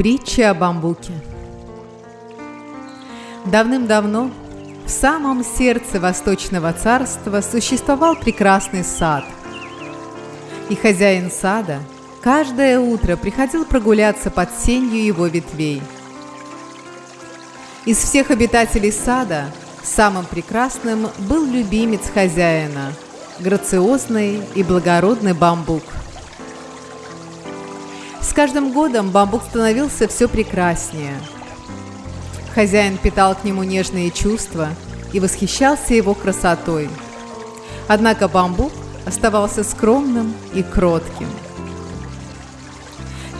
Притча о бамбуке. Давным-давно в самом сердце Восточного царства существовал прекрасный сад. И хозяин сада каждое утро приходил прогуляться под сенью его ветвей. Из всех обитателей сада самым прекрасным был любимец хозяина – грациозный и благородный бамбук – с каждым годом бамбук становился все прекраснее. Хозяин питал к нему нежные чувства и восхищался его красотой. Однако бамбук оставался скромным и кротким.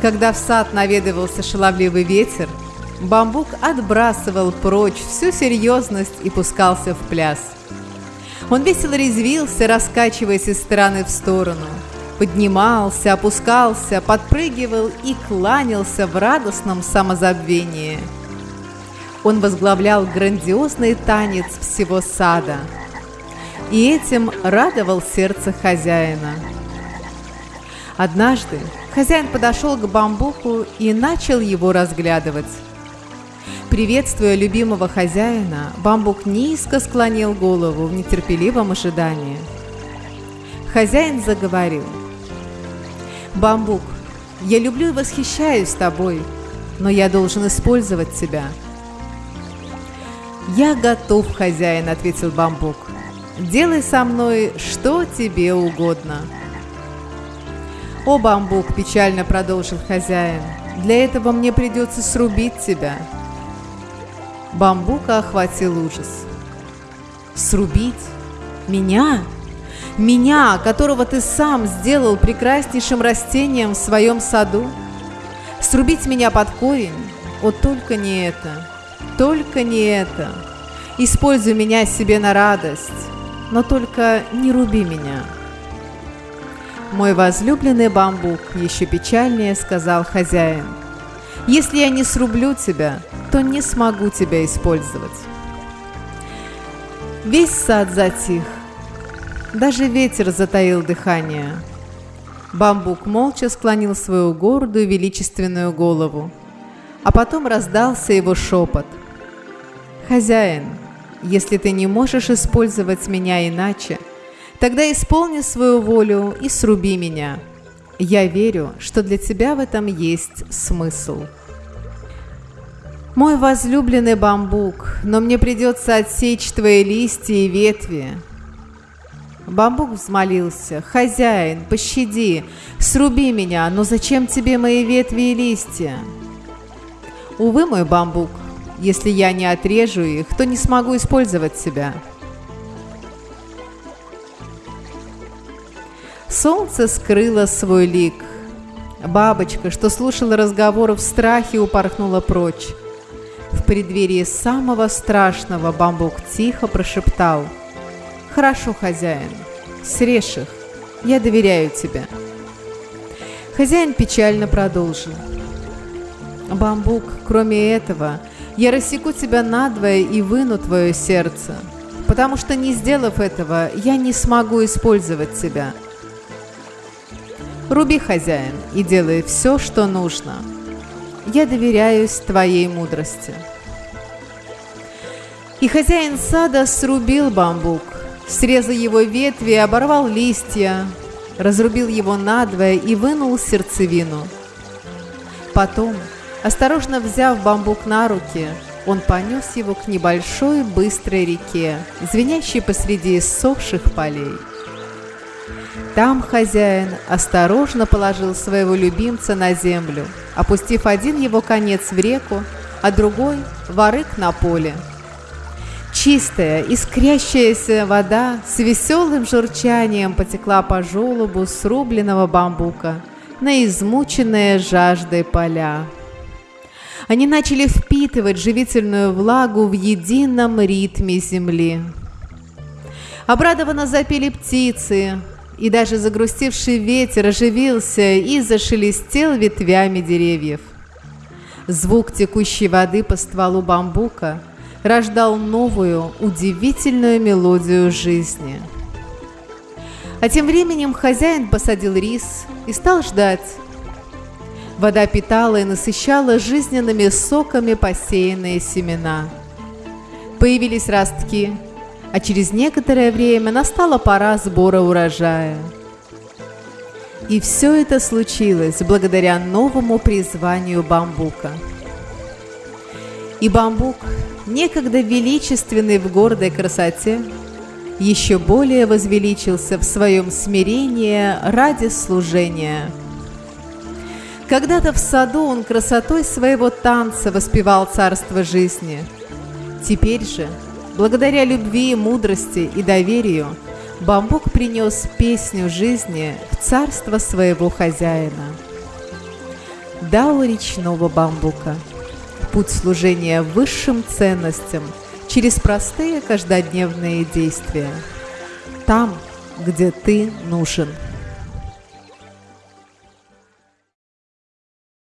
Когда в сад наведывался шаловливый ветер, бамбук отбрасывал прочь всю серьезность и пускался в пляс. Он весело резвился, раскачиваясь из стороны в сторону – поднимался, опускался, подпрыгивал и кланялся в радостном самозабвении. Он возглавлял грандиозный танец всего сада, и этим радовал сердце хозяина. Однажды хозяин подошел к бамбуку и начал его разглядывать. Приветствуя любимого хозяина, бамбук низко склонил голову в нетерпеливом ожидании. Хозяин заговорил – Бамбук, я люблю и восхищаюсь тобой, но я должен использовать тебя. «Я готов, хозяин», — ответил Бамбук. «Делай со мной, что тебе угодно». «О, Бамбук!» – печально продолжил хозяин. «Для этого мне придется срубить тебя». Бамбука охватил ужас. «Срубить? Меня?» Меня, которого ты сам сделал прекраснейшим растением в своем саду? Срубить меня под корень? О, только не это, только не это. Используй меня себе на радость, но только не руби меня. Мой возлюбленный бамбук, еще печальнее сказал хозяин. Если я не срублю тебя, то не смогу тебя использовать. Весь сад затих, даже ветер затаил дыхание. Бамбук молча склонил свою гордую величественную голову, а потом раздался его шепот. «Хозяин, если ты не можешь использовать меня иначе, тогда исполни свою волю и сруби меня. Я верю, что для тебя в этом есть смысл». «Мой возлюбленный бамбук, но мне придется отсечь твои листья и ветви, Бамбук взмолился. «Хозяин, пощади! Сруби меня! Но зачем тебе мои ветви и листья?» «Увы, мой бамбук, если я не отрежу их, то не смогу использовать себя». Солнце скрыло свой лик. Бабочка, что слушала разговор в страхе, упорхнула прочь. В преддверии самого страшного бамбук тихо прошептал – «Хорошо, хозяин, срежь их, я доверяю тебе». Хозяин печально продолжил. «Бамбук, кроме этого, я рассеку тебя надвое и выну твое сердце, потому что, не сделав этого, я не смогу использовать тебя. Руби, хозяин, и делай все, что нужно. Я доверяюсь твоей мудрости». И хозяин сада срубил бамбук, срезал его ветви, оборвал листья, разрубил его надвое и вынул сердцевину. Потом, осторожно взяв бамбук на руки, он понес его к небольшой быстрой реке, звенящей посреди иссохших полей. Там хозяин осторожно положил своего любимца на землю, опустив один его конец в реку, а другой – ворык на поле – Чистая, искрящаяся вода с веселым журчанием потекла по желобу срубленного бамбука на измученные жаждой поля. Они начали впитывать живительную влагу в едином ритме земли. Обрадованно запели птицы, и даже загрустивший ветер оживился и зашелестел ветвями деревьев. Звук текущей воды по стволу бамбука – рождал новую, удивительную мелодию жизни. А тем временем хозяин посадил рис и стал ждать. Вода питала и насыщала жизненными соками посеянные семена. Появились ростки, а через некоторое время настала пора сбора урожая. И все это случилось благодаря новому призванию бамбука. И бамбук, некогда величественный в гордой красоте, еще более возвеличился в своем смирении ради служения. Когда-то в саду он красотой своего танца воспевал царство жизни. Теперь же, благодаря любви, мудрости и доверию, бамбук принес песню жизни в царство своего хозяина. Дао речного бамбука. Путь служения высшим ценностям – через простые каждодневные действия. Там, где ты нужен.